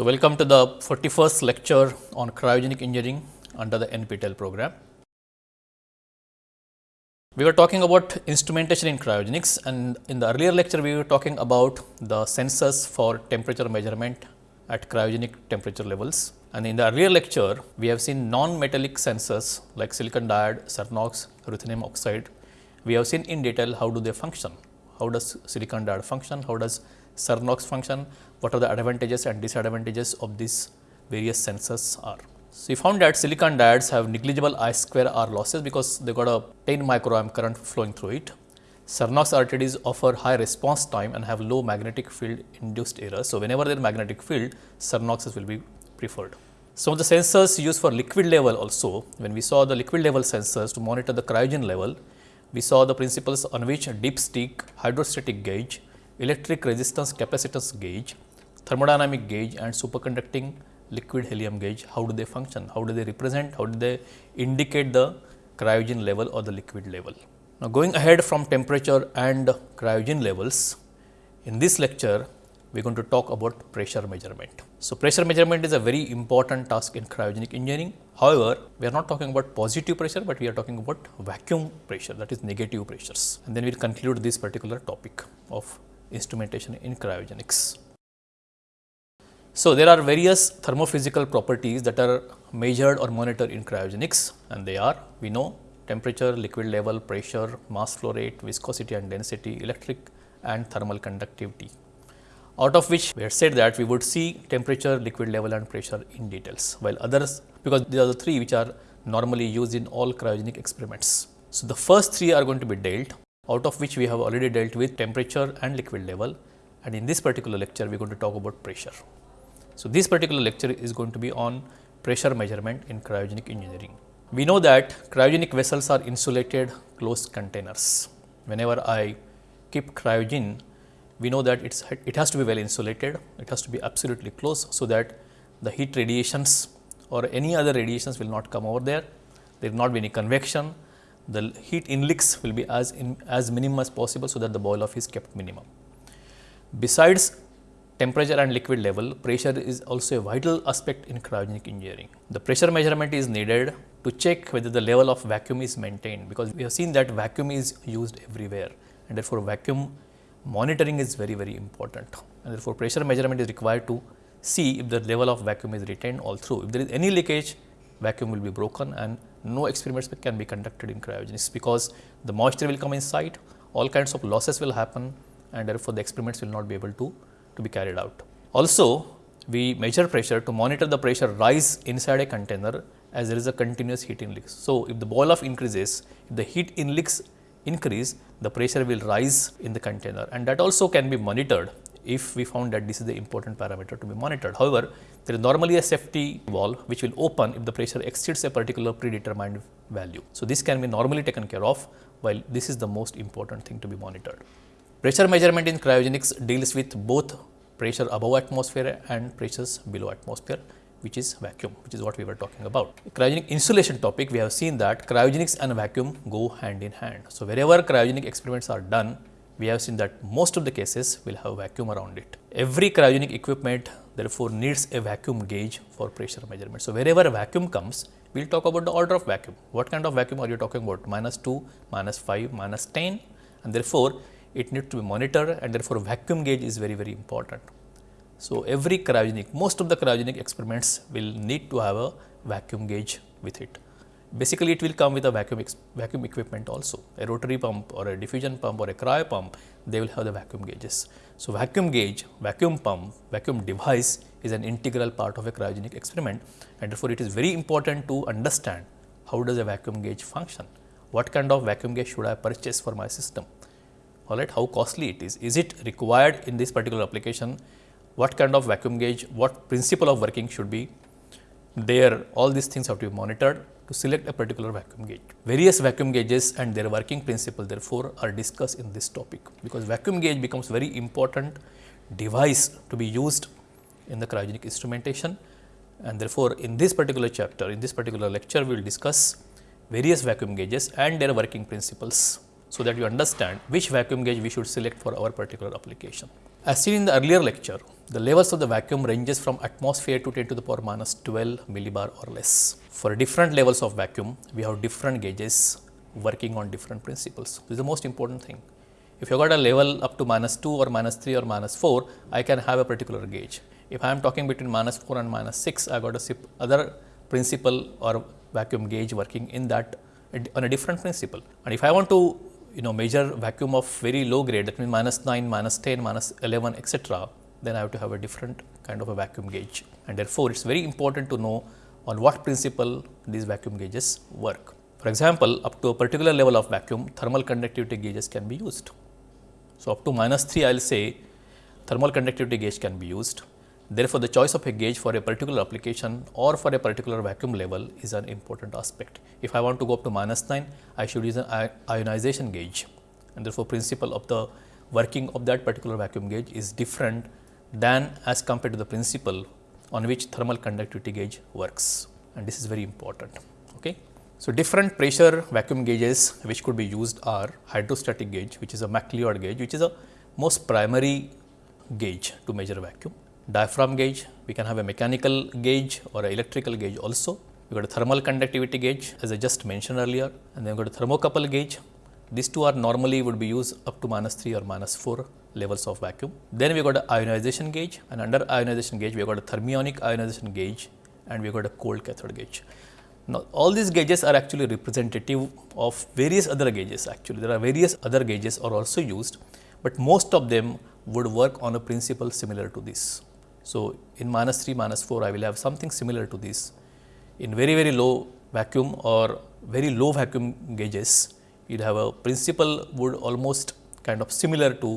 So, welcome to the 41st lecture on cryogenic engineering under the NPTEL program. We were talking about instrumentation in cryogenics and in the earlier lecture we were talking about the sensors for temperature measurement at cryogenic temperature levels. And in the earlier lecture we have seen non-metallic sensors like silicon diode, Cernox, ruthenium oxide. We have seen in detail how do they function, how does silicon diode function, how does Cernox function, what are the advantages and disadvantages of these various sensors are. So, we found that silicon diodes have negligible I square R losses because they got a 10 microamp current flowing through it. Cernox RTDs offer high response time and have low magnetic field induced error. So, whenever there is magnetic field, Cernoxes will be preferred. Some of the sensors used for liquid level also, when we saw the liquid level sensors to monitor the cryogen level, we saw the principles on which dipstick, hydrostatic gauge, electric resistance capacitance gauge, thermodynamic gauge and superconducting liquid helium gauge, how do they function, how do they represent, how do they indicate the cryogen level or the liquid level. Now, going ahead from temperature and cryogen levels, in this lecture we are going to talk about pressure measurement. So, pressure measurement is a very important task in cryogenic engineering. However, we are not talking about positive pressure, but we are talking about vacuum pressure that is negative pressures and then we will conclude this particular topic of instrumentation in cryogenics. So, there are various thermophysical properties that are measured or monitored in cryogenics and they are we know temperature, liquid level, pressure, mass flow rate, viscosity and density, electric and thermal conductivity. Out of which we had said that we would see temperature, liquid level and pressure in details, while others because these are the three which are normally used in all cryogenic experiments. So, the first three are going to be dealt out of which we have already dealt with temperature and liquid level and in this particular lecture we are going to talk about pressure. So, this particular lecture is going to be on pressure measurement in cryogenic engineering. We know that cryogenic vessels are insulated closed containers. Whenever I keep cryogen, we know that it's, it has to be well insulated, it has to be absolutely closed, so that the heat radiations or any other radiations will not come over there, there will not be any convection, the heat inleaks will be as in, as minimum as possible, so that the boil off is kept minimum. Besides temperature and liquid level, pressure is also a vital aspect in cryogenic engineering. The pressure measurement is needed to check whether the level of vacuum is maintained, because we have seen that vacuum is used everywhere and therefore, vacuum monitoring is very very important and therefore, pressure measurement is required to see if the level of vacuum is retained all through. If there is any leakage, vacuum will be broken and no experiments can be conducted in cryogenics, because the moisture will come inside, all kinds of losses will happen and therefore, the experiments will not be able to, to be carried out. Also, we measure pressure to monitor the pressure rise inside a container as there is a continuous heat inleaks. So, if the boil off increases, if the heat inleaks increase, the pressure will rise in the container and that also can be monitored if we found that this is the important parameter to be monitored. However, there is normally a safety valve which will open if the pressure exceeds a particular predetermined value. So, this can be normally taken care of while this is the most important thing to be monitored. Pressure measurement in cryogenics deals with both pressure above atmosphere and pressures below atmosphere which is vacuum, which is what we were talking about. Cryogenic insulation topic, we have seen that cryogenics and vacuum go hand in hand. So, wherever cryogenic experiments are done, we have seen that most of the cases will have vacuum around it. Every cryogenic equipment therefore needs a vacuum gauge for pressure measurement. So, wherever vacuum comes, we will talk about the order of vacuum. What kind of vacuum are you talking about? Minus 2, minus 5, minus 10 and therefore, it needs to be monitored and therefore, vacuum gauge is very very important. So, every cryogenic, most of the cryogenic experiments will need to have a vacuum gauge with it. Basically, it will come with a vacuum, vacuum equipment also, a rotary pump or a diffusion pump or a cryo pump, they will have the vacuum gauges. So, vacuum gauge, vacuum pump, vacuum device is an integral part of a cryogenic experiment and therefore, it is very important to understand how does a vacuum gauge function, what kind of vacuum gauge should I purchase for my system, all right, how costly it is, is it required in this particular application? What kind of vacuum gauge, what principle of working should be? There, all these things have to be monitored to select a particular vacuum gauge. Various vacuum gauges and their working principle therefore, are discussed in this topic, because vacuum gauge becomes very important device to be used in the cryogenic instrumentation. And therefore, in this particular chapter, in this particular lecture, we will discuss various vacuum gauges and their working principles, so that you understand which vacuum gauge we should select for our particular application. As seen in the earlier lecture, the levels of the vacuum ranges from atmosphere to 10 to the power minus 12 millibar or less. For different levels of vacuum, we have different gauges working on different principles. This is the most important thing. If you got a level up to minus 2 or minus 3 or minus 4, I can have a particular gauge. If I am talking between minus 4 and minus 6, I got a other principle or vacuum gauge working in that on a different principle. And if I want to you know measure vacuum of very low grade that means minus 9, minus 10, minus 11 etc., then I have to have a different kind of a vacuum gauge and therefore, it is very important to know on what principle these vacuum gauges work. For example, up to a particular level of vacuum thermal conductivity gauges can be used. So, up to minus 3 I will say thermal conductivity gauge can be used Therefore, the choice of a gauge for a particular application or for a particular vacuum level is an important aspect. If I want to go up to minus 9, I should use an ionization gauge and therefore, principle of the working of that particular vacuum gauge is different than as compared to the principle on which thermal conductivity gauge works and this is very important. Okay. So, different pressure vacuum gauges which could be used are hydrostatic gauge which is a McLeod gauge which is a most primary gauge to measure vacuum diaphragm gauge, we can have a mechanical gauge or an electrical gauge also. We got a thermal conductivity gauge as I just mentioned earlier and then we got a thermocouple gauge. These two are normally would be used up to minus 3 or minus 4 levels of vacuum. Then we got a ionization gauge and under ionization gauge we got a thermionic ionization gauge and we got a cold cathode gauge. Now, all these gauges are actually representative of various other gauges actually. There are various other gauges are also used, but most of them would work on a principle similar to this. So, in minus 3, minus 4, I will have something similar to this. In very, very low vacuum or very low vacuum gauges, you will have a principle would almost kind of similar to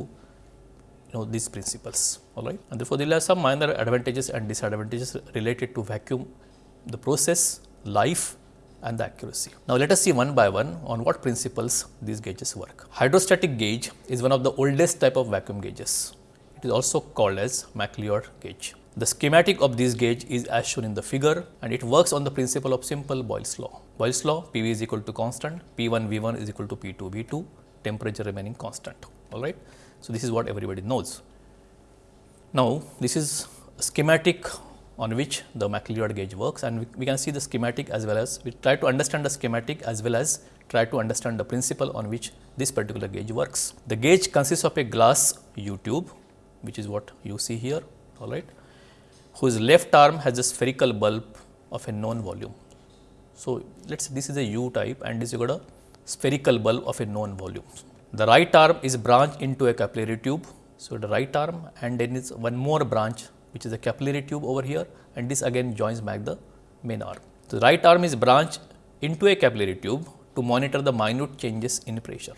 you know these principles all right and therefore, there have some minor advantages and disadvantages related to vacuum the process life and the accuracy. Now, let us see one by one on what principles these gauges work. Hydrostatic gauge is one of the oldest type of vacuum gauges. Is also called as McLeod gauge. The schematic of this gauge is as shown in the figure and it works on the principle of simple Boyle's law. Boyle's law PV is equal to constant, P1 V1 is equal to P2 V2, temperature remaining constant. Alright. So, this is what everybody knows. Now, this is schematic on which the McLeod gauge works and we, we, can see the schematic as well as we try to understand the schematic as well as try to understand the principle on which this particular gauge works. The gauge consists of a glass U tube which is what you see here all right whose left arm has a spherical bulb of a known volume. So, let us say this is a U type and this you got a spherical bulb of a known volume. The right arm is branched into a capillary tube. So, the right arm and then is one more branch which is a capillary tube over here and this again joins back the main arm. So, the right arm is branched into a capillary tube to monitor the minute changes in pressure.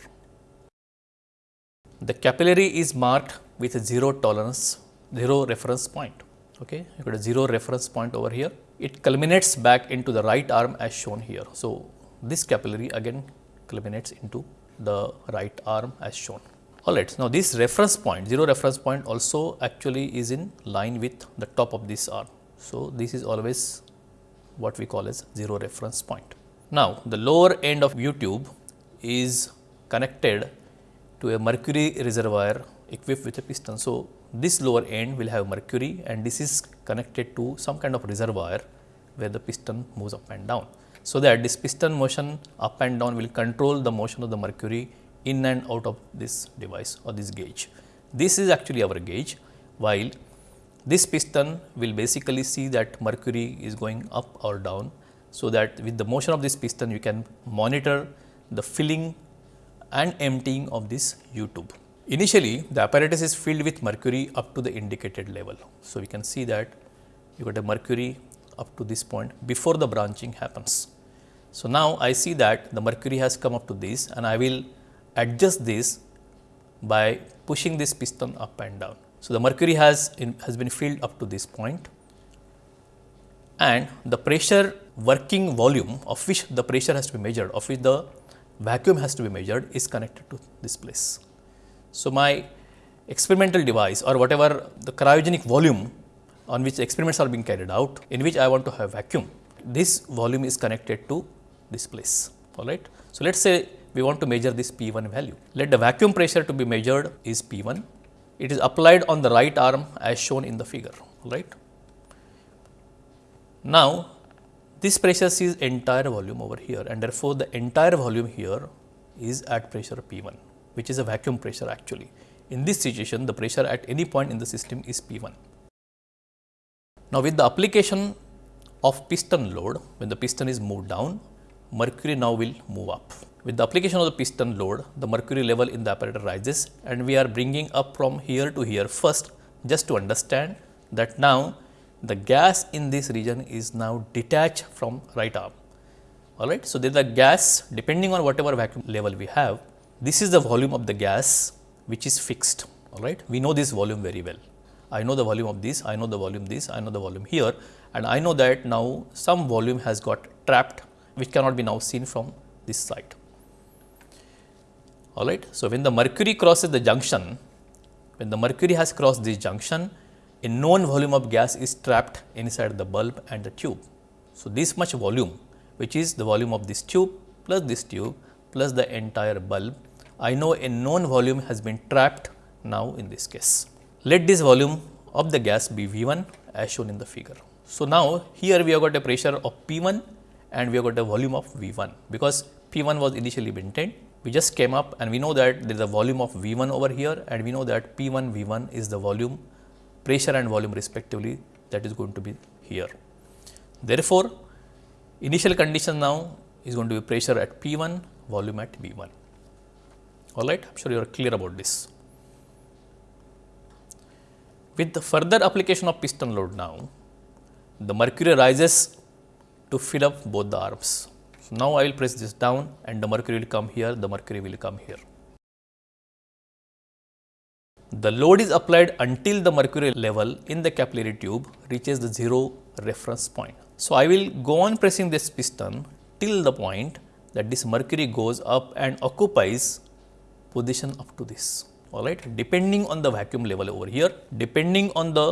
The capillary is marked with a 0 tolerance, 0 reference point. Okay. You got a 0 reference point over here. It culminates back into the right arm as shown here. So, this capillary again culminates into the right arm as shown. Alright, now this reference point, 0 reference point also actually is in line with the top of this arm. So, this is always what we call as 0 reference point. Now, the lower end of U tube is connected to a mercury reservoir equipped with a piston. So, this lower end will have mercury and this is connected to some kind of reservoir where the piston moves up and down. So, that this piston motion up and down will control the motion of the mercury in and out of this device or this gauge. This is actually our gauge while this piston will basically see that mercury is going up or down. So, that with the motion of this piston you can monitor the filling and emptying of this U tube. Initially, the apparatus is filled with mercury up to the indicated level. So, we can see that you got a mercury up to this point before the branching happens. So, now I see that the mercury has come up to this and I will adjust this by pushing this piston up and down. So, the mercury has in, has been filled up to this point and the pressure working volume of which the pressure has to be measured of which the vacuum has to be measured is connected to this place. So, my experimental device or whatever the cryogenic volume on which experiments are being carried out in which I want to have vacuum, this volume is connected to this place all right. So, let us say we want to measure this P 1 value. Let the vacuum pressure to be measured is P 1 it is applied on the right arm as shown in the figure, right. Now, this pressure sees entire volume over here and therefore, the entire volume here is at pressure P 1 which is a vacuum pressure actually. In this situation the pressure at any point in the system is P 1. Now, with the application of piston load when the piston is moved down mercury now will move up. With the application of the piston load the mercury level in the apparatus rises and we are bringing up from here to here first just to understand that now the gas in this region is now detached from right arm all right. So, there is a gas depending on whatever vacuum level we have this is the volume of the gas which is fixed all right. We know this volume very well I know the volume of this I know the volume this I know the volume here and I know that now some volume has got trapped which cannot be now seen from this side all right. So, when the mercury crosses the junction when the mercury has crossed this junction a known volume of gas is trapped inside the bulb and the tube. So, this much volume which is the volume of this tube plus this tube plus the entire bulb. I know a known volume has been trapped now in this case. Let this volume of the gas be V 1 as shown in the figure. So, now here we have got a pressure of P 1 and we have got a volume of V 1 because P 1 was initially maintained. We just came up and we know that there is a volume of V 1 over here and we know that P 1 V 1 is the volume pressure and volume respectively that is going to be here. Therefore, initial condition now is going to be pressure at P 1, volume at V 1. All right, I am sure you are clear about this. With the further application of piston load now, the mercury rises to fill up both the arms. So, now I will press this down and the mercury will come here, the mercury will come here. The load is applied until the mercury level in the capillary tube reaches the 0 reference point. So, I will go on pressing this piston till the point that this mercury goes up and occupies position up to this all right depending on the vacuum level over here depending on the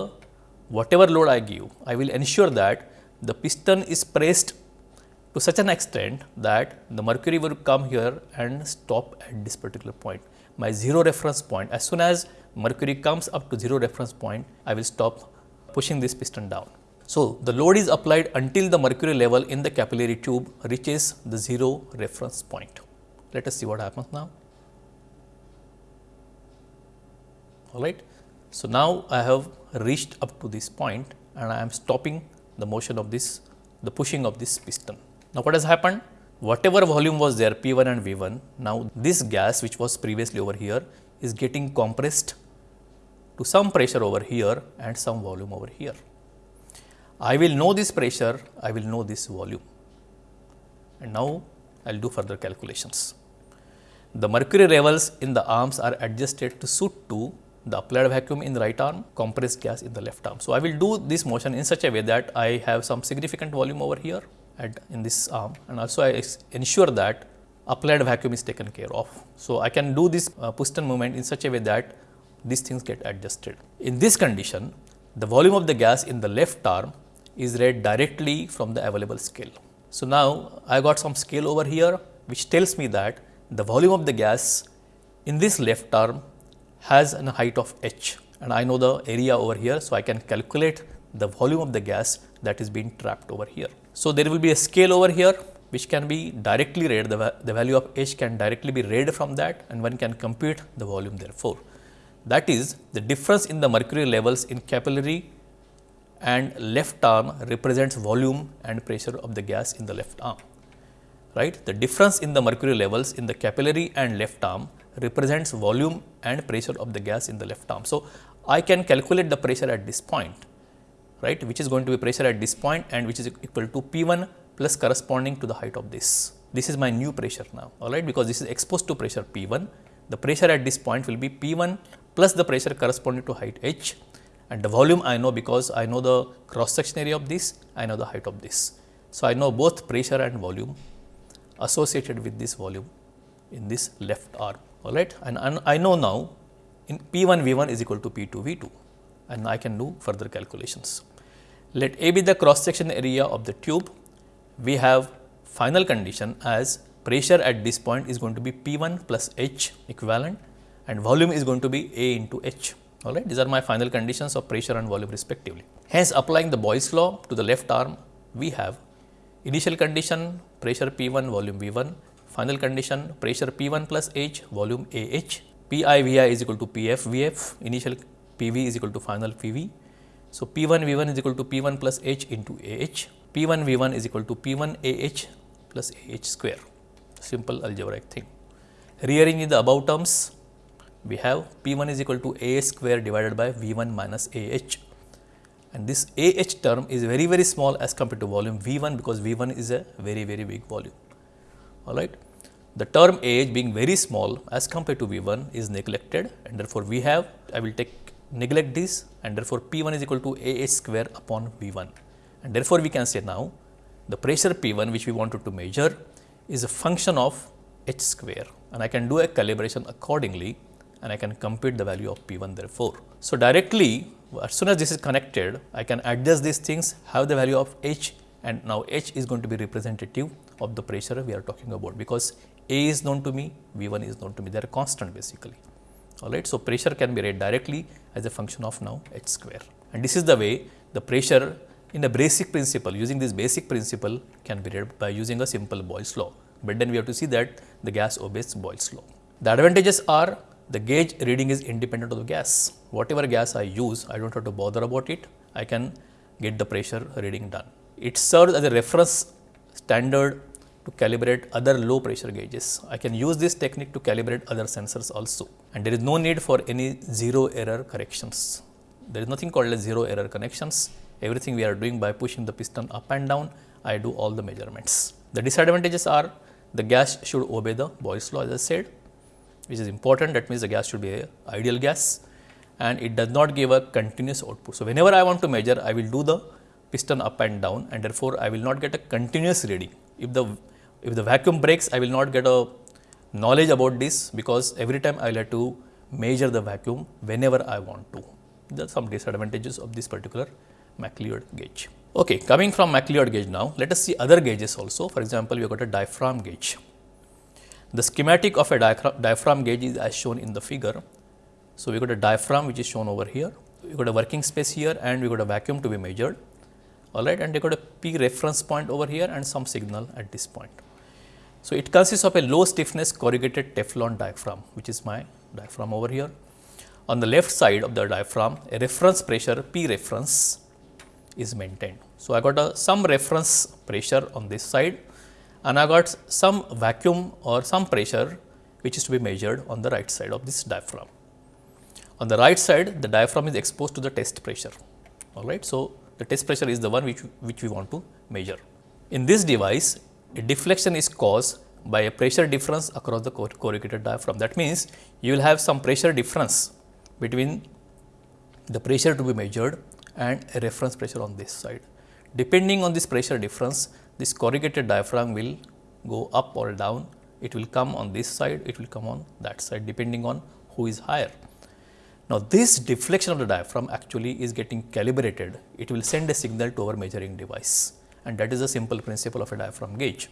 whatever load I give I will ensure that the piston is pressed to such an extent that the mercury will come here and stop at this particular point my 0 reference point as soon as mercury comes up to 0 reference point I will stop pushing this piston down. So, the load is applied until the mercury level in the capillary tube reaches the 0 reference point. Let us see what happens now. Alright. So, now I have reached up to this point and I am stopping the motion of this the pushing of this piston. Now, what has happened? Whatever volume was there P 1 and V 1, now this gas which was previously over here is getting compressed to some pressure over here and some volume over here. I will know this pressure, I will know this volume and now I will do further calculations. The mercury levels in the arms are adjusted to suit to the applied vacuum in the right arm, compressed gas in the left arm. So, I will do this motion in such a way that I have some significant volume over here at in this arm and also I ensure that applied vacuum is taken care of. So, I can do this uh, piston movement in such a way that these things get adjusted. In this condition, the volume of the gas in the left arm is read directly from the available scale. So, now I got some scale over here which tells me that the volume of the gas in this left arm has a height of h and I know the area over here. So, I can calculate the volume of the gas that is being trapped over here. So, there will be a scale over here which can be directly read the, the value of h can directly be read from that and one can compute the volume therefore. That is the difference in the mercury levels in capillary and left arm represents volume and pressure of the gas in the left arm. Right? The difference in the mercury levels in the capillary and left arm represents volume and pressure of the gas in the left arm. So, I can calculate the pressure at this point, right, which is going to be pressure at this point and which is equal to P 1 plus corresponding to the height of this. This is my new pressure now, all right, because this is exposed to pressure P 1. The pressure at this point will be P 1 plus the pressure corresponding to height h and the volume I know because I know the cross section area of this, I know the height of this. So, I know both pressure and volume associated with this volume in this left arm alright and, and I know now in P 1 V 1 is equal to P 2 V 2 and I can do further calculations. Let A be the cross section area of the tube, we have final condition as pressure at this point is going to be P 1 plus H equivalent and volume is going to be A into H All right, these are my final conditions of pressure and volume respectively. Hence, applying the Boyle's law to the left arm, we have initial condition pressure P1, volume V1, final condition pressure P1 plus H, volume AH, PI VI is equal to PF VF, initial PV is equal to final PV. So, P1 V1 is equal to P1 plus H into AH, P1 V1 is equal to P1 AH plus AH square, simple algebraic thing. Rearranging the above terms, we have P1 is equal to A square divided by V1 minus AH and this AH term is very very small as compared to volume V1 because V1 is a very very big volume. Alright. The term AH being very small as compared to V1 is neglected and therefore, we have I will take neglect this and therefore, P1 is equal to AH square upon V1 and therefore, we can say now the pressure P1 which we wanted to measure is a function of H square and I can do a calibration accordingly and I can compute the value of P1 therefore. So, directly as soon as this is connected I can adjust these things have the value of H and now H is going to be representative of the pressure we are talking about because A is known to me V1 is known to me they are constant basically alright. So, pressure can be read directly as a function of now H square and this is the way the pressure in a basic principle using this basic principle can be read by using a simple Boyle's law, but then we have to see that the gas obeys Boyle's law. The advantages are the gauge reading is independent of the gas. Whatever gas I use, I do not have to bother about it. I can get the pressure reading done. It serves as a reference standard to calibrate other low pressure gauges. I can use this technique to calibrate other sensors also and there is no need for any zero error corrections. There is nothing called as zero error connections. Everything we are doing by pushing the piston up and down, I do all the measurements. The disadvantages are the gas should obey the Boyle's law as I said which is important that means the gas should be a ideal gas and it does not give a continuous output. So, whenever I want to measure I will do the piston up and down and therefore, I will not get a continuous reading. If the if the vacuum breaks I will not get a knowledge about this because every time I will have to measure the vacuum whenever I want to. There are some disadvantages of this particular McLeod gauge. Okay, coming from McLeod gauge now, let us see other gauges also. For example, we have got a diaphragm gauge. The schematic of a diaphragm gauge is as shown in the figure. So, we got a diaphragm which is shown over here, we got a working space here and we got a vacuum to be measured all right and we got a P reference point over here and some signal at this point. So, it consists of a low stiffness corrugated Teflon diaphragm which is my diaphragm over here. On the left side of the diaphragm a reference pressure P reference is maintained. So, I got a some reference pressure on this side and I got some vacuum or some pressure which is to be measured on the right side of this diaphragm. On the right side the diaphragm is exposed to the test pressure all right. So, the test pressure is the one which, which we want to measure. In this device a deflection is caused by a pressure difference across the corrugated diaphragm. That means, you will have some pressure difference between the pressure to be measured and a reference pressure on this side. Depending on this pressure difference, this corrugated diaphragm will go up or down, it will come on this side, it will come on that side depending on who is higher. Now, this deflection of the diaphragm actually is getting calibrated, it will send a signal to our measuring device and that is a simple principle of a diaphragm gauge.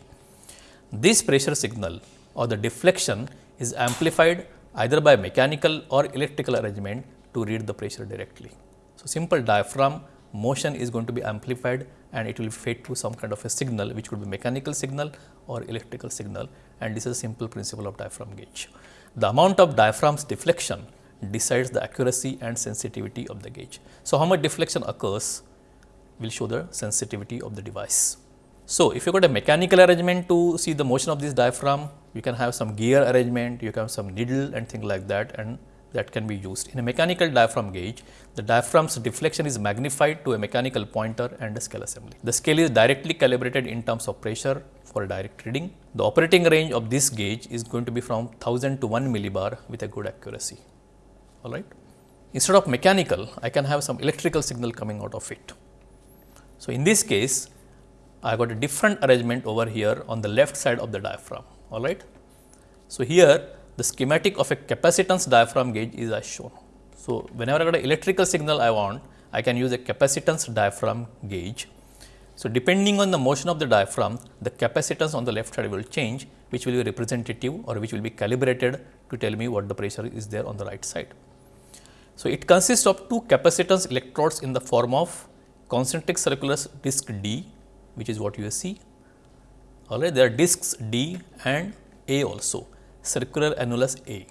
This pressure signal or the deflection is amplified either by mechanical or electrical arrangement to read the pressure directly. So, simple diaphragm motion is going to be amplified and it will fade to some kind of a signal which could be mechanical signal or electrical signal and this is a simple principle of diaphragm gauge. The amount of diaphragm's deflection decides the accuracy and sensitivity of the gauge. So, how much deflection occurs will show the sensitivity of the device. So, if you got a mechanical arrangement to see the motion of this diaphragm, you can have some gear arrangement, you can have some needle and things like that and that can be used. In a mechanical diaphragm gauge, the diaphragm's deflection is magnified to a mechanical pointer and a scale assembly. The scale is directly calibrated in terms of pressure for direct reading. The operating range of this gauge is going to be from 1000 to 1 millibar with a good accuracy. All right. Instead of mechanical, I can have some electrical signal coming out of it. So, in this case, I got a different arrangement over here on the left side of the diaphragm. All right. So, here the schematic of a capacitance diaphragm gauge is as shown. So, whenever I got an electrical signal I want, I can use a capacitance diaphragm gauge. So, depending on the motion of the diaphragm, the capacitance on the left side will change, which will be representative or which will be calibrated to tell me what the pressure is there on the right side. So, it consists of two capacitance electrodes in the form of concentric circular disc D which is what you see. Alright, there are discs D and A also circular annulus A.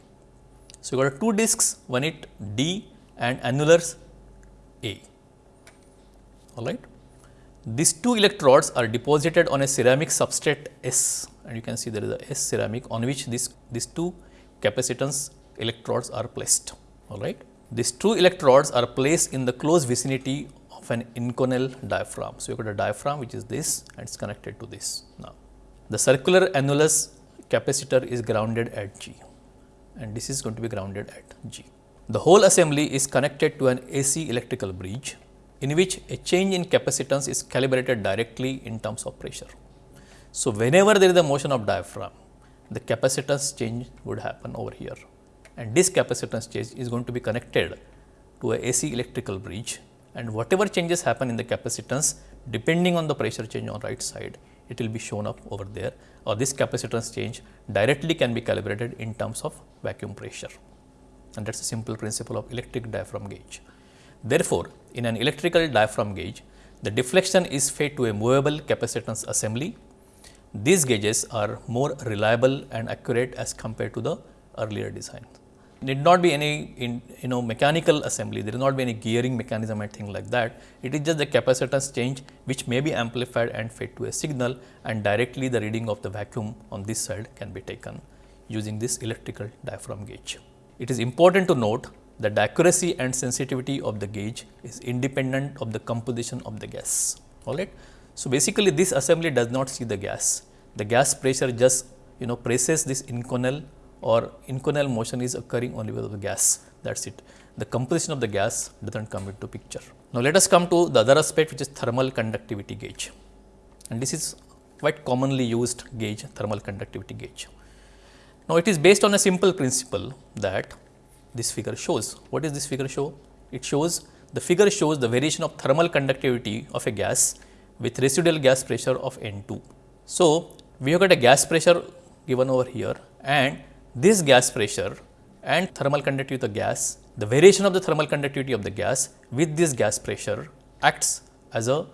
So, you got two discs one it D and annulus A alright. These two electrodes are deposited on a ceramic substrate S and you can see there is a S ceramic on which this these two capacitance electrodes are placed alright. These two electrodes are placed in the close vicinity of an inconel diaphragm. So, you got a diaphragm which is this and it is connected to this now. The circular annulus capacitor is grounded at G and this is going to be grounded at G. The whole assembly is connected to an AC electrical bridge in which a change in capacitance is calibrated directly in terms of pressure. So, whenever there is a motion of diaphragm, the capacitance change would happen over here and this capacitance change is going to be connected to a AC electrical bridge and whatever changes happen in the capacitance depending on the pressure change on right side, it will be shown up over there or this capacitance change directly can be calibrated in terms of vacuum pressure and that is a simple principle of electric diaphragm gauge. Therefore, in an electrical diaphragm gauge, the deflection is fed to a movable capacitance assembly. These gauges are more reliable and accurate as compared to the earlier design. Need not be any in, you know mechanical assembly, there will not be any gearing mechanism and thing like that. It is just the capacitance change which may be amplified and fed to a signal and directly the reading of the vacuum on this side can be taken using this electrical diaphragm gauge. It is important to note that the accuracy and sensitivity of the gauge is independent of the composition of the gas. All right. So, basically this assembly does not see the gas. The gas pressure just you know presses this inconel or inconel motion is occurring only with the gas that is it. The composition of the gas does not come into picture. Now, let us come to the other aspect which is thermal conductivity gauge and this is quite commonly used gauge thermal conductivity gauge. Now, it is based on a simple principle that this figure shows. What is this figure show? It shows the figure shows the variation of thermal conductivity of a gas with residual gas pressure of N2. So, we have got a gas pressure given over here and this gas pressure and thermal conductivity of the gas, the variation of the thermal conductivity of the gas with this gas pressure acts as a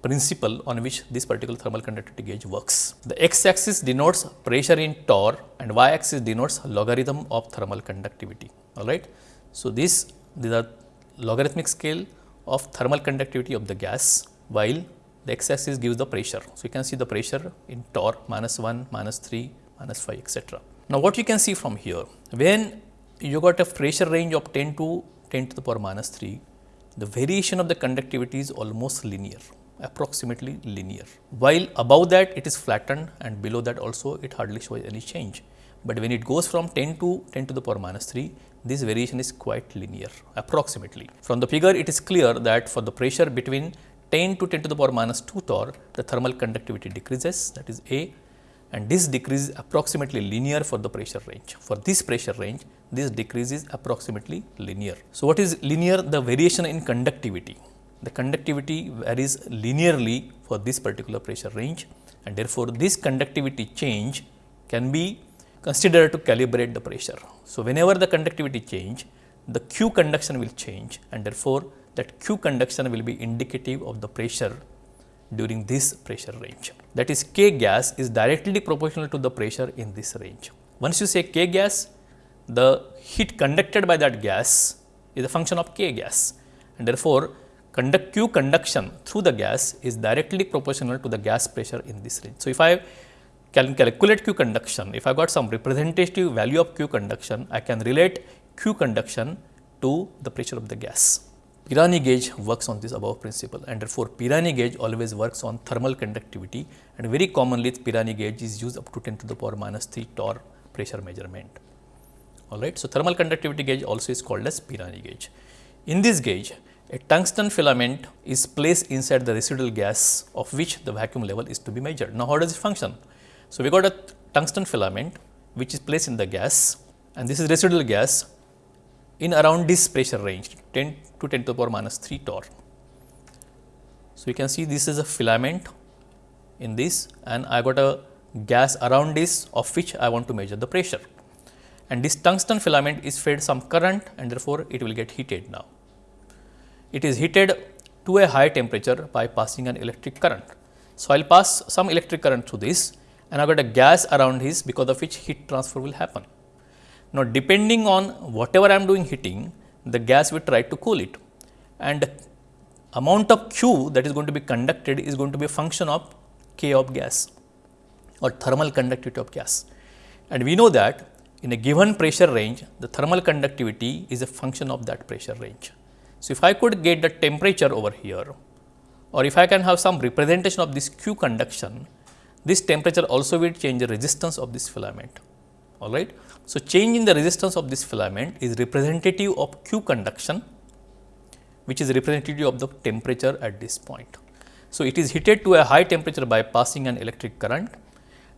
principle on which this particular thermal conductivity gauge works. The x axis denotes pressure in torr and y axis denotes logarithm of thermal conductivity all right. So, this these are logarithmic scale of thermal conductivity of the gas while the x axis gives the pressure. So, you can see the pressure in torr minus 1, minus 3, minus 5 etc. Now, what you can see from here when you got a pressure range of 10 to 10 to the power minus 3 the variation of the conductivity is almost linear approximately linear while above that it is flattened and below that also it hardly shows any change. But when it goes from 10 to 10 to the power minus 3 this variation is quite linear approximately. From the figure it is clear that for the pressure between 10 to 10 to the power minus 2 torr, the thermal conductivity decreases that is A and this decrease is approximately linear for the pressure range. For this pressure range, this decrease is approximately linear. So, what is linear? The variation in conductivity. The conductivity varies linearly for this particular pressure range and therefore, this conductivity change can be considered to calibrate the pressure. So, whenever the conductivity change, the Q conduction will change and therefore, that Q conduction will be indicative of the pressure during this pressure range. That is K gas is directly proportional to the pressure in this range. Once you say K gas, the heat conducted by that gas is a function of K gas and therefore, conduct Q conduction through the gas is directly proportional to the gas pressure in this range. So, if I can calculate Q conduction, if I got some representative value of Q conduction, I can relate Q conduction to the pressure of the gas. Pirani gauge works on this above principle and therefore, Pirani gauge always works on thermal conductivity and very commonly Pirani gauge is used up to 10 to the power minus 3 torr pressure measurement. Alright. So, thermal conductivity gauge also is called as Pirani gauge. In this gauge, a tungsten filament is placed inside the residual gas of which the vacuum level is to be measured. Now, how does it function? So, we got a tungsten filament which is placed in the gas and this is residual gas in around this pressure range 10 to 10 to the power minus 3 torr. So, you can see this is a filament in this and I got a gas around this of which I want to measure the pressure. and this tungsten filament is fed some current and therefore, it will get heated now. It is heated to a high temperature by passing an electric current. So, I will pass some electric current through this and I got a gas around this because of which heat transfer will happen. Now, depending on whatever I am doing heating, the gas will try to cool it and the amount of Q that is going to be conducted is going to be a function of K of gas or thermal conductivity of gas. And we know that in a given pressure range, the thermal conductivity is a function of that pressure range. So, if I could get the temperature over here or if I can have some representation of this Q conduction, this temperature also will change the resistance of this filament. All right. So, change in the resistance of this filament is representative of Q conduction, which is representative of the temperature at this point. So, it is heated to a high temperature by passing an electric current.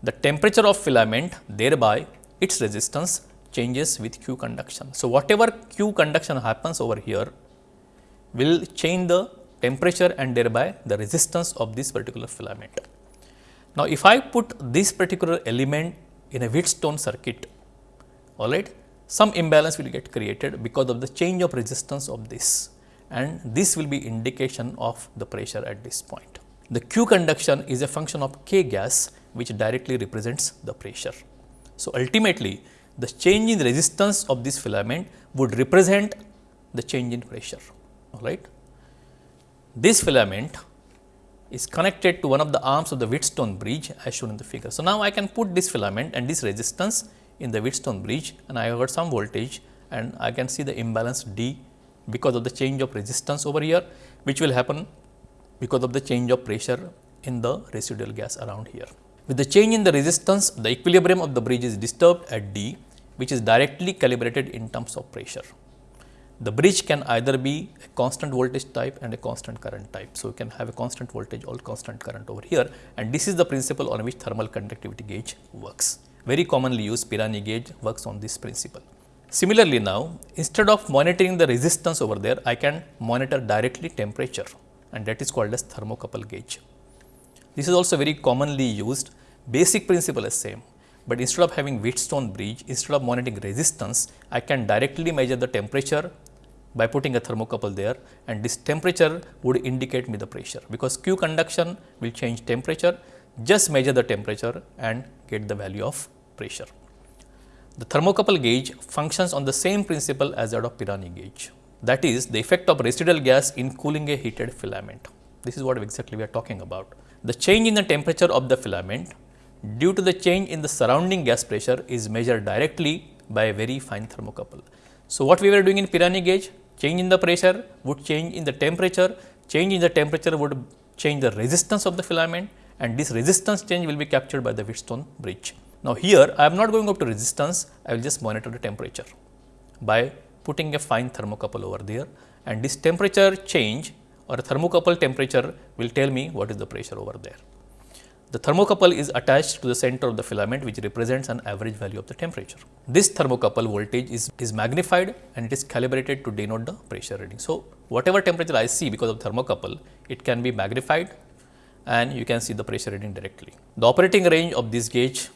The temperature of filament thereby its resistance changes with Q conduction. So, whatever Q conduction happens over here will change the temperature and thereby the resistance of this particular filament. Now, if I put this particular element in a Wheatstone circuit, all right, some imbalance will get created because of the change of resistance of this and this will be indication of the pressure at this point. The Q conduction is a function of K gas which directly represents the pressure. So, ultimately the change in resistance of this filament would represent the change in pressure all right. This filament is connected to one of the arms of the Wheatstone bridge as shown in the figure. So, now I can put this filament and this resistance in the Wheatstone bridge and I have got some voltage and I can see the imbalance D because of the change of resistance over here which will happen because of the change of pressure in the residual gas around here. With the change in the resistance, the equilibrium of the bridge is disturbed at D which is directly calibrated in terms of pressure the bridge can either be a constant voltage type and a constant current type. So, you can have a constant voltage or constant current over here and this is the principle on which thermal conductivity gauge works. Very commonly used Pirani gauge works on this principle. Similarly, now instead of monitoring the resistance over there, I can monitor directly temperature and that is called as thermocouple gauge. This is also very commonly used, basic principle is same but instead of having Wheatstone bridge, instead of monitoring resistance, I can directly measure the temperature by putting a thermocouple there and this temperature would indicate me the pressure because Q conduction will change temperature, just measure the temperature and get the value of pressure. The thermocouple gauge functions on the same principle as that of Pirani gauge. That is the effect of residual gas in cooling a heated filament. This is what exactly we are talking about. The change in the temperature of the filament due to the change in the surrounding gas pressure is measured directly by a very fine thermocouple. So, what we were doing in Pirani gauge, change in the pressure would change in the temperature, change in the temperature would change the resistance of the filament and this resistance change will be captured by the Wheatstone bridge. Now, here I am not going up to resistance, I will just monitor the temperature by putting a fine thermocouple over there and this temperature change or thermocouple temperature will tell me what is the pressure over there. The thermocouple is attached to the center of the filament which represents an average value of the temperature. This thermocouple voltage is, is magnified and it is calibrated to denote the pressure reading. So, whatever temperature I see because of thermocouple, it can be magnified and you can see the pressure reading directly. The operating range of this gauge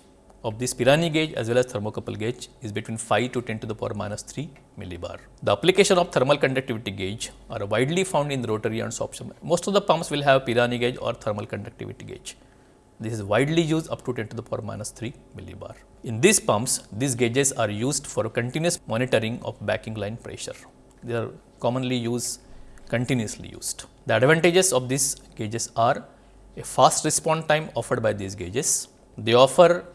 of this Pirani gauge as well as thermocouple gauge is between 5 to 10 to the power minus 3 millibar. The application of thermal conductivity gauge are widely found in rotary and soap. Most of the pumps will have Pirani gauge or thermal conductivity gauge. This is widely used up to 10 to the power minus 3 millibar. In these pumps, these gauges are used for continuous monitoring of backing line pressure. They are commonly used, continuously used. The advantages of these gauges are a fast response time offered by these gauges. They offer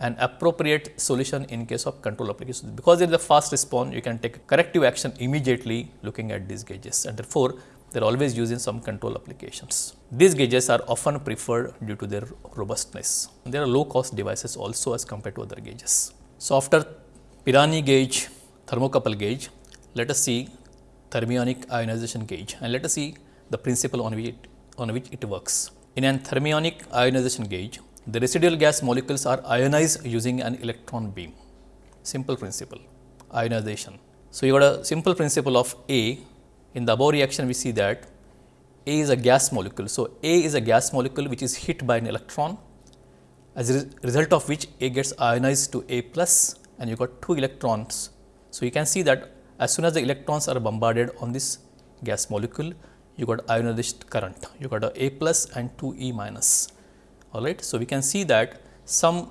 an appropriate solution in case of control applications. Because there is a fast response, you can take corrective action immediately looking at these gauges and therefore, they are always used in some control applications. These gauges are often preferred due to their robustness. They are low cost devices also as compared to other gauges. So, after Pirani gauge, thermocouple gauge, let us see thermionic ionization gauge and let us see the principle on which it, on which it works. In an thermionic ionization gauge, the residual gas molecules are ionized using an electron beam. Simple principle, ionization. So, you got a simple principle of A in the above reaction, we see that A is a gas molecule. So, A is a gas molecule which is hit by an electron as a result of which A gets ionized to A plus and you got two electrons. So, you can see that as soon as the electrons are bombarded on this gas molecule, you got ionized current, you got a A plus and 2 E minus. All right. So, we can see that some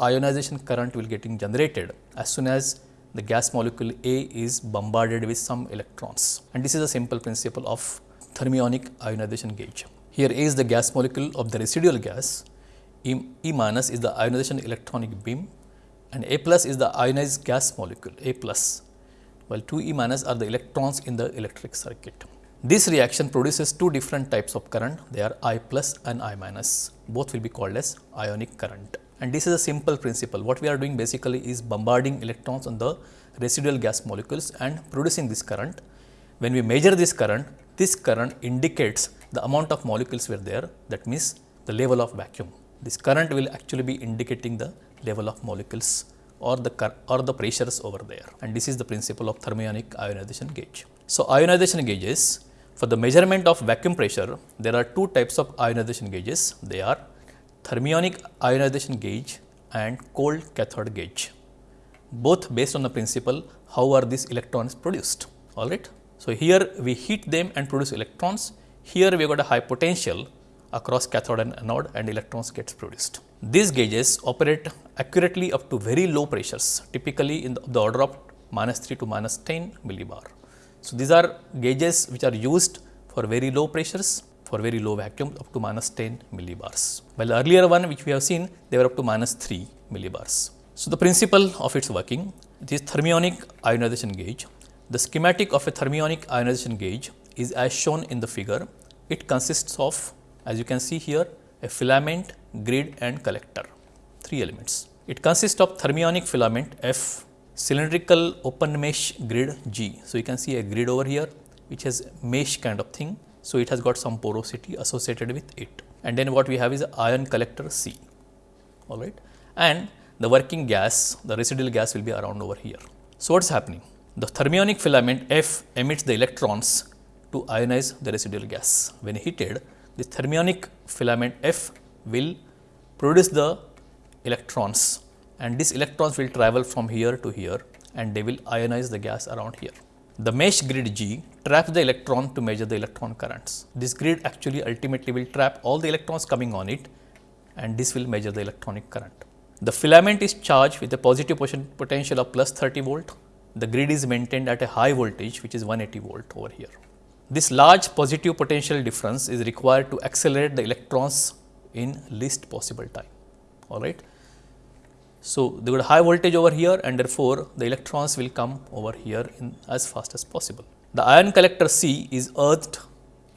ionization current will getting generated as soon as the gas molecule A is bombarded with some electrons. And this is a simple principle of thermionic ionization gauge. Here A is the gas molecule of the residual gas, E, e minus is the ionization electronic beam. And A plus is the ionized gas molecule A plus. While 2 E minus are the electrons in the electric circuit. This reaction produces two different types of current. They are I plus and I minus. Both will be called as ionic current and this is a simple principle. What we are doing basically is bombarding electrons on the residual gas molecules and producing this current. When we measure this current, this current indicates the amount of molecules were there that means the level of vacuum. This current will actually be indicating the level of molecules or the or the pressures over there and this is the principle of thermionic ionization gauge. So, ionization gauges for the measurement of vacuum pressure there are two types of ionization gauges they are thermionic ionization gauge and cold cathode gauge, both based on the principle how are these electrons produced, all right. So, here we heat them and produce electrons, here we got a high potential across cathode and anode and electrons gets produced. These gauges operate accurately up to very low pressures, typically in the, the order of minus 3 to minus 10 millibar. So, these are gauges which are used for very low pressures for very low vacuum up to minus 10 millibars. While the earlier one which we have seen they were up to minus 3 millibars. So, the principle of its working this thermionic ionization gauge. The schematic of a thermionic ionization gauge is as shown in the figure. It consists of as you can see here a filament, grid and collector, three elements. It consists of thermionic filament F, cylindrical open mesh grid G. So, you can see a grid over here which has mesh kind of thing so, it has got some porosity associated with it and then what we have is ion collector C all right and the working gas the residual gas will be around over here. So, what is happening? The thermionic filament F emits the electrons to ionize the residual gas. When heated, the thermionic filament F will produce the electrons and these electrons will travel from here to here and they will ionize the gas around here. The mesh grid G traps the electron to measure the electron currents. This grid actually ultimately will trap all the electrons coming on it and this will measure the electronic current. The filament is charged with a positive potential of plus 30 volt. The grid is maintained at a high voltage which is 180 volt over here. This large positive potential difference is required to accelerate the electrons in least possible time. All right. So, they got high voltage over here and therefore, the electrons will come over here in as fast as possible. The ion collector C is earthed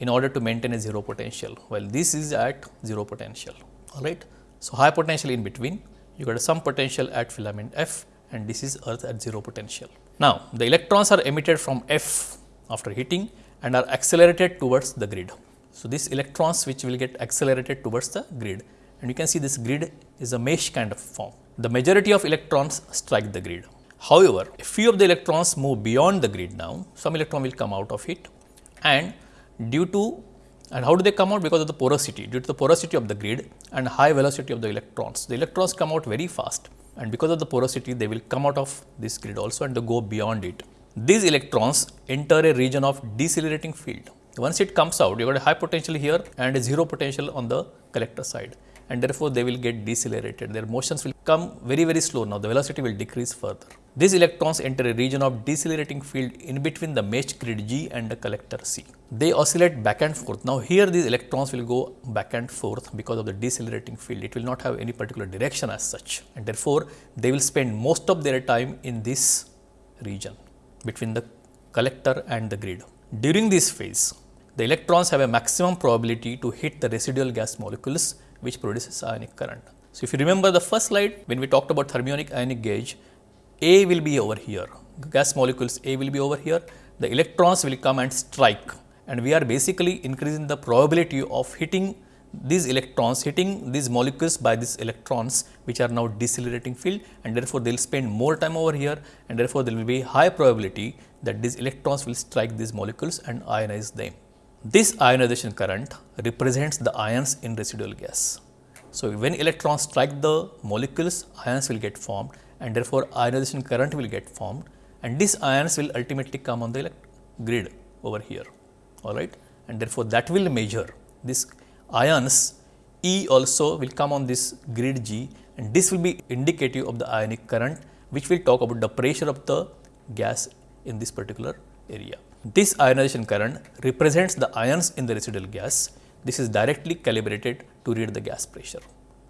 in order to maintain a 0 potential, while this is at 0 potential, alright. So, high potential in between, you got some potential at filament F and this is earth at 0 potential. Now, the electrons are emitted from F after heating and are accelerated towards the grid. So, these electrons which will get accelerated towards the grid and you can see this grid is a mesh kind of form the majority of electrons strike the grid. However, a few of the electrons move beyond the grid now, some electron will come out of it and due to and how do they come out? Because of the porosity, due to the porosity of the grid and high velocity of the electrons. The electrons come out very fast and because of the porosity they will come out of this grid also and they go beyond it. These electrons enter a region of decelerating field. Once it comes out, you got a high potential here and a zero potential on the collector side and therefore, they will get decelerated. Their motions will come very, very slow now, the velocity will decrease further. These electrons enter a region of decelerating field in between the mesh grid G and the collector C. They oscillate back and forth. Now, here these electrons will go back and forth because of the decelerating field. It will not have any particular direction as such and therefore, they will spend most of their time in this region between the collector and the grid. During this phase, the electrons have a maximum probability to hit the residual gas molecules which produces ionic current. So, if you remember the first slide when we talked about thermionic ionic gauge, A will be over here, gas molecules A will be over here, the electrons will come and strike. And we are basically increasing the probability of hitting these electrons, hitting these molecules by these electrons which are now decelerating field. And therefore, they will spend more time over here. And therefore, there will be high probability that these electrons will strike these molecules and ionize them. This ionization current represents the ions in residual gas. So, when electrons strike the molecules, ions will get formed and therefore ionization current will get formed and these ions will ultimately come on the grid over here all right and therefore that will measure this ions E also will come on this grid G and this will be indicative of the ionic current which will talk about the pressure of the gas in this particular area. This ionization current represents the ions in the residual gas. This is directly calibrated to read the gas pressure.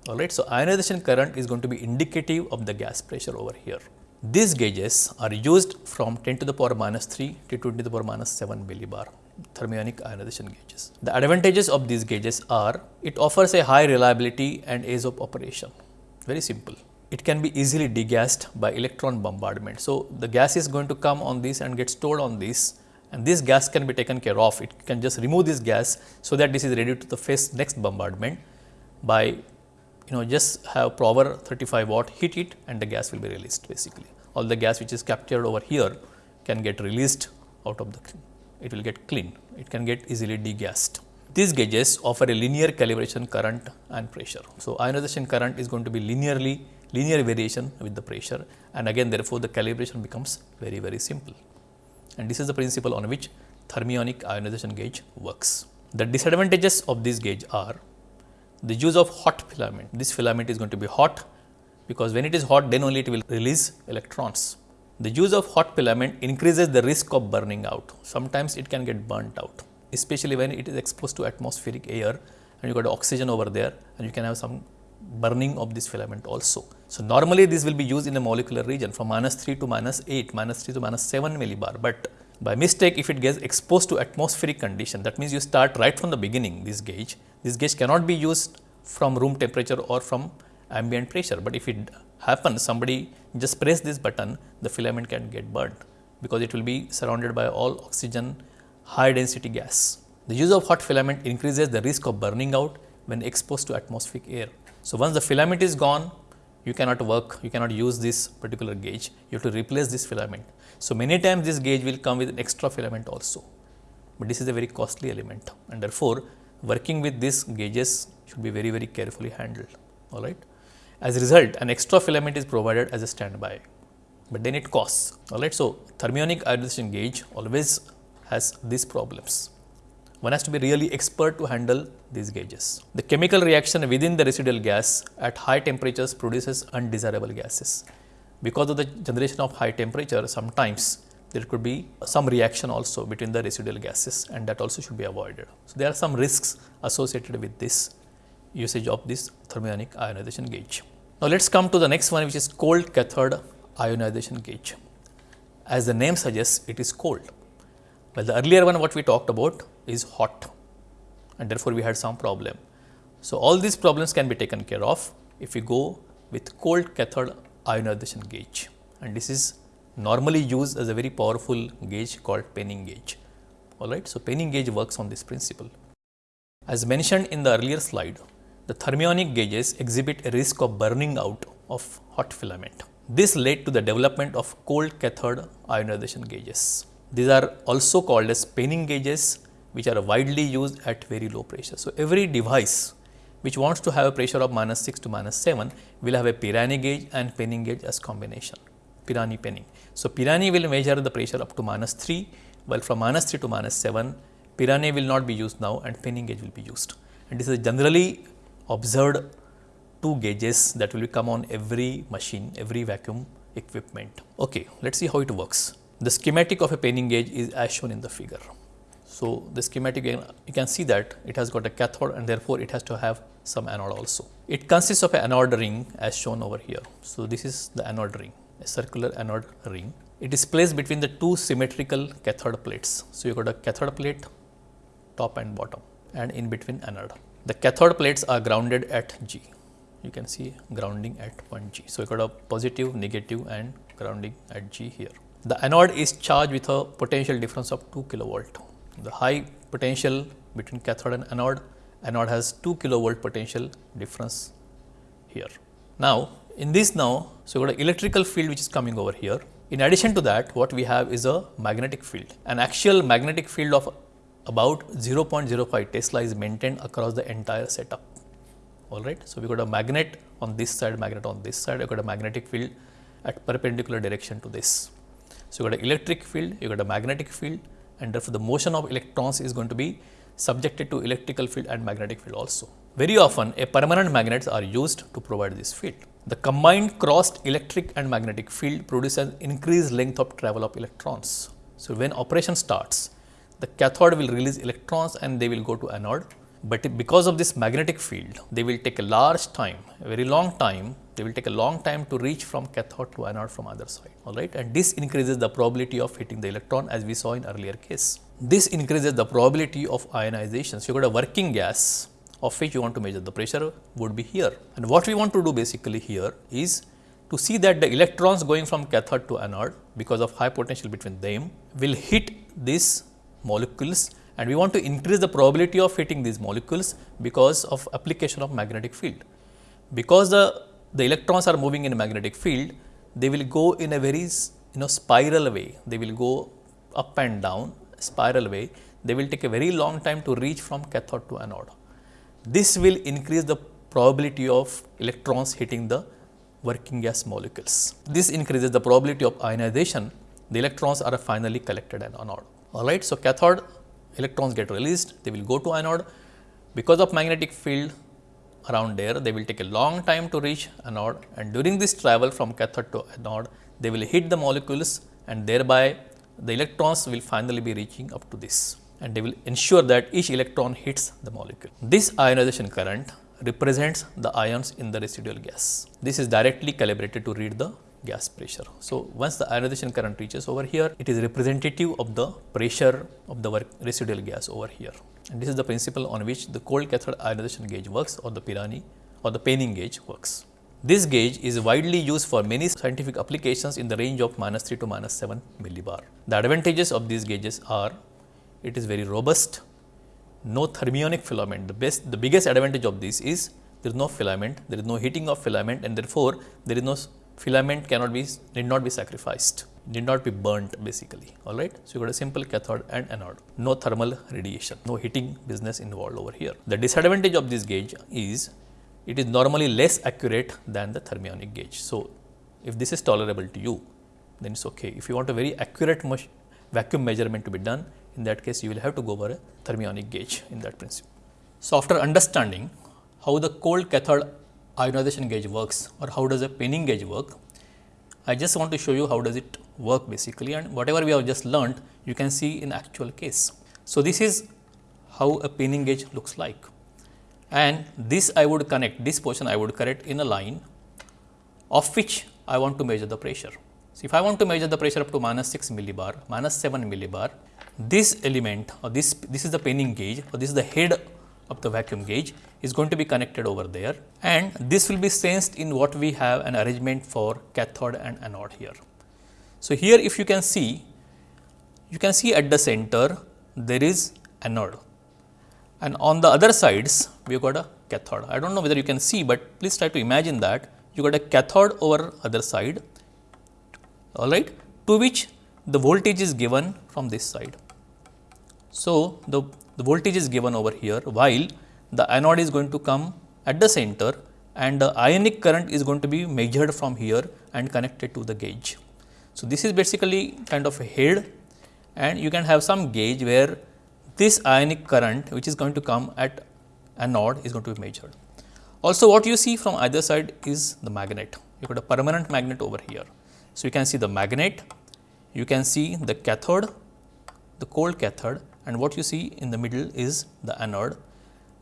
Alright, so ionization current is going to be indicative of the gas pressure over here. These gauges are used from 10 to the power minus 3 to 20 to the power minus 7 millibar thermionic ionization gauges. The advantages of these gauges are it offers a high reliability and ease of operation. Very simple. It can be easily degassed by electron bombardment. So, the gas is going to come on this and get stored on this and this gas can be taken care of. It can just remove this gas so that this is ready to the face next bombardment by you know just have proper 35 watt heat it and the gas will be released basically. All the gas which is captured over here can get released out of the it will get clean. It can get easily degassed. These gauges offer a linear calibration current and pressure. So, ionization current is going to be linearly linear variation with the pressure and again therefore, the calibration becomes very very simple and this is the principle on which thermionic ionization gauge works. The disadvantages of this gauge are the use of hot filament. This filament is going to be hot because when it is hot then only it will release electrons. The use of hot filament increases the risk of burning out. Sometimes it can get burnt out especially when it is exposed to atmospheric air and you got oxygen over there and you can have some burning of this filament also. So, normally this will be used in a molecular region from minus 3 to minus 8, minus 3 to minus 7 millibar, but by mistake if it gets exposed to atmospheric condition that means you start right from the beginning this gauge, this gauge cannot be used from room temperature or from ambient pressure, but if it happens somebody just press this button the filament can get burnt because it will be surrounded by all oxygen high density gas. The use of hot filament increases the risk of burning out when exposed to atmospheric air. So, once the filament is gone, you cannot work, you cannot use this particular gauge, you have to replace this filament. So, many times this gauge will come with an extra filament also, but this is a very costly element and therefore, working with these gauges should be very very carefully handled all right. As a result an extra filament is provided as a standby, but then it costs all right. So, thermionic ionization gauge always has these problems one has to be really expert to handle these gauges. The chemical reaction within the residual gas at high temperatures produces undesirable gases. Because of the generation of high temperature, sometimes there could be some reaction also between the residual gases and that also should be avoided. So, there are some risks associated with this usage of this thermionic ionization gauge. Now, let us come to the next one which is cold cathode ionization gauge. As the name suggests, it is cold. Well, the earlier one what we talked about is hot and therefore, we had some problem. So, all these problems can be taken care of if we go with cold cathode ionization gauge and this is normally used as a very powerful gauge called penning gauge. Alright. So, penning gauge works on this principle. As mentioned in the earlier slide, the thermionic gauges exhibit a risk of burning out of hot filament. This led to the development of cold cathode ionization gauges. These are also called as penning gauges which are widely used at very low pressure. So, every device which wants to have a pressure of minus 6 to minus 7 will have a Pirani gauge and penning gauge as combination, Pirani penning. So, Pirani will measure the pressure up to minus 3, while from minus 3 to minus 7, Pirani will not be used now and penning gauge will be used. And this is generally observed two gauges that will come on every machine, every vacuum equipment. Okay, let us see how it works. The schematic of a penning gauge is as shown in the figure. So, the schematic you can see that it has got a cathode and therefore, it has to have some anode also. It consists of an anode ring as shown over here. So, this is the anode ring, a circular anode ring. It is placed between the two symmetrical cathode plates. So, you got a cathode plate top and bottom and in between anode. The cathode plates are grounded at G. You can see grounding at point G. So, you got a positive, negative and grounding at G here. The anode is charged with a potential difference of 2 kilovolt the high potential between cathode and anode, anode has 2 kilovolt potential difference here. Now, in this now, so you got an electrical field which is coming over here. In addition to that, what we have is a magnetic field. An actual magnetic field of about 0.05 Tesla is maintained across the entire setup. All right. So, we got a magnet on this side, magnet on this side, I got a magnetic field at perpendicular direction to this. So, you got an electric field, you got a magnetic field and therefore, the motion of electrons is going to be subjected to electrical field and magnetic field also. Very often a permanent magnets are used to provide this field. The combined crossed electric and magnetic field produces increased length of travel of electrons. So, when operation starts, the cathode will release electrons and they will go to anode. But because of this magnetic field, they will take a large time, a very long time, they will take a long time to reach from cathode to anode from other side, all right. And this increases the probability of hitting the electron as we saw in earlier case. This increases the probability of ionization. So, you got a working gas of which you want to measure the pressure would be here. And what we want to do basically here is to see that the electrons going from cathode to anode because of high potential between them will hit these molecules and we want to increase the probability of hitting these molecules because of application of magnetic field. Because the, the electrons are moving in a magnetic field, they will go in a very you know spiral way, they will go up and down spiral way, they will take a very long time to reach from cathode to anode. This will increase the probability of electrons hitting the working gas molecules. This increases the probability of ionization. The electrons are finally collected at anode. Alright, so cathode electrons get released, they will go to anode. Because of magnetic field around there, they will take a long time to reach anode and during this travel from cathode to anode, they will hit the molecules and thereby the electrons will finally be reaching up to this and they will ensure that each electron hits the molecule. This ionization current represents the ions in the residual gas. This is directly calibrated to read the gas pressure. So, once the ionization current reaches over here, it is representative of the pressure of the work residual gas over here. And this is the principle on which the cold cathode ionization gauge works or the Pirani or the Penning gauge works. This gauge is widely used for many scientific applications in the range of minus 3 to minus 7 millibar. The advantages of these gauges are it is very robust, no thermionic filament. The best, the biggest advantage of this is there is no filament, there is no heating of filament and therefore, there is no filament cannot be, need not be sacrificed, need not be burnt basically, alright. So, you got a simple cathode and anode, no thermal radiation, no heating business involved over here. The disadvantage of this gauge is it is normally less accurate than the thermionic gauge. So, if this is tolerable to you, then it is okay. If you want a very accurate vacuum measurement to be done, in that case you will have to go for a thermionic gauge in that principle. So, after understanding how the cold cathode ionization gauge works or how does a penning gauge work, I just want to show you how does it work basically and whatever we have just learned you can see in actual case. So, this is how a penning gauge looks like and this I would connect this portion I would connect in a line of which I want to measure the pressure. So, if I want to measure the pressure up to minus 6 millibar, minus 7 millibar, this element or this, this is the penning gauge or this is the head of the vacuum gauge is going to be connected over there and this will be sensed in what we have an arrangement for cathode and anode here. So, here if you can see, you can see at the center there is anode and on the other sides we have got a cathode. I do not know whether you can see, but please try to imagine that you got a cathode over other side all right to which the voltage is given from this side. So, the, the voltage is given over here while the anode is going to come at the center and the ionic current is going to be measured from here and connected to the gauge. So, this is basically kind of a head and you can have some gauge where this ionic current which is going to come at anode is going to be measured. Also what you see from either side is the magnet, you got a permanent magnet over here. So, you can see the magnet, you can see the cathode, the cold cathode and what you see in the middle is the anode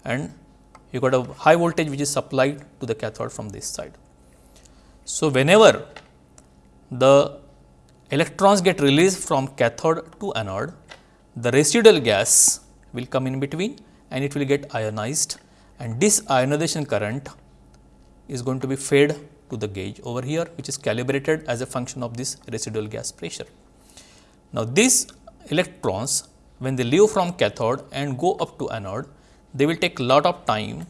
and you got a high voltage which is supplied to the cathode from this side. So, whenever the electrons get released from cathode to anode, the residual gas will come in between and it will get ionized and this ionization current is going to be fed to the gauge over here which is calibrated as a function of this residual gas pressure. Now, these electrons when they leave from cathode and go up to anode, they will take lot of time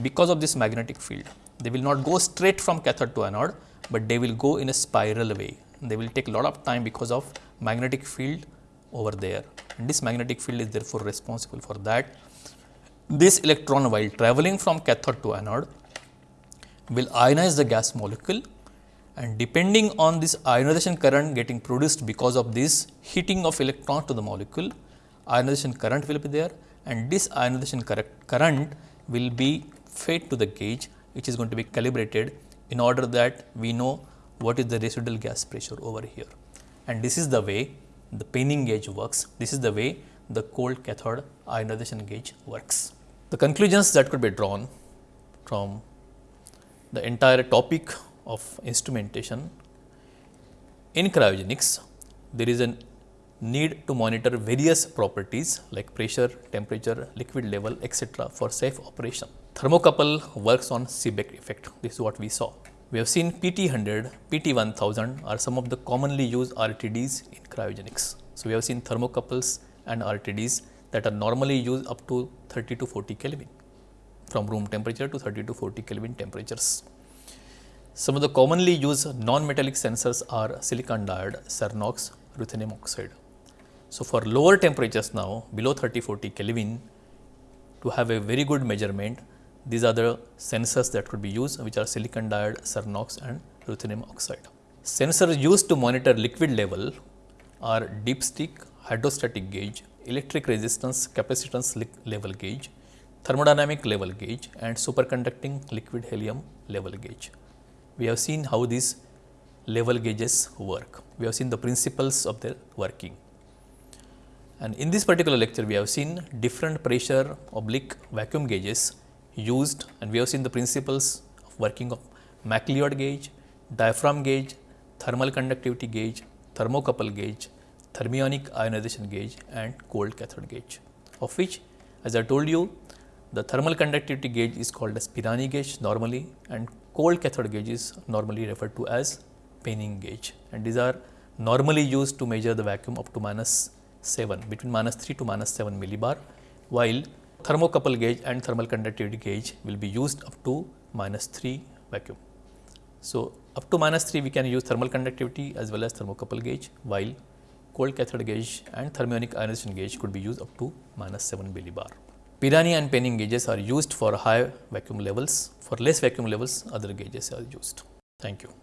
because of this magnetic field. They will not go straight from cathode to anode, but they will go in a spiral way. They will take lot of time because of magnetic field over there and this magnetic field is therefore responsible for that. This electron while traveling from cathode to anode will ionize the gas molecule and depending on this ionization current getting produced because of this heating of electron to the molecule, ionization current will be there and this ionization current will be fed to the gauge which is going to be calibrated in order that we know what is the residual gas pressure over here. And this is the way the penning gauge works, this is the way the cold cathode ionization gauge works. The conclusions that could be drawn from the entire topic of instrumentation in cryogenics, there is a need to monitor various properties like pressure, temperature, liquid level etc. for safe operation. Thermocouple works on Seebeck effect, this is what we saw. We have seen PT100, PT1000 are some of the commonly used RTDs in cryogenics. So, we have seen thermocouples and RTDs that are normally used up to 30 to 40 Kelvin from room temperature to 30 to 40 Kelvin temperatures. Some of the commonly used non-metallic sensors are silicon diode, Cernox, ruthenium oxide. So, for lower temperatures now below 30 40 Kelvin to have a very good measurement these are the sensors that could be used which are silicon diode, Cernox and ruthenium oxide. Sensors used to monitor liquid level are dipstick, hydrostatic gauge, electric resistance capacitance level gauge, thermodynamic level gauge and superconducting liquid helium level gauge. We have seen how these level gauges work. We have seen the principles of their working. And in this particular lecture, we have seen different pressure oblique vacuum gauges used and we have seen the principles of working of McLeod gauge, diaphragm gauge, thermal conductivity gauge, thermocouple gauge, thermionic ionization gauge and cold cathode gauge. Of which as I told you the thermal conductivity gauge is called as Pirani gauge normally and cold cathode gauge is normally referred to as penning gauge. And these are normally used to measure the vacuum up to minus 7 between minus 3 to minus 7 millibar while thermocouple gauge and thermal conductivity gauge will be used up to minus 3 vacuum. So, up to minus 3 we can use thermal conductivity as well as thermocouple gauge while cold cathode gauge and thermionic ionization gauge could be used up to minus 7 millibar. Pirani and penning gauges are used for high vacuum levels. For less vacuum levels, other gauges are used. Thank you.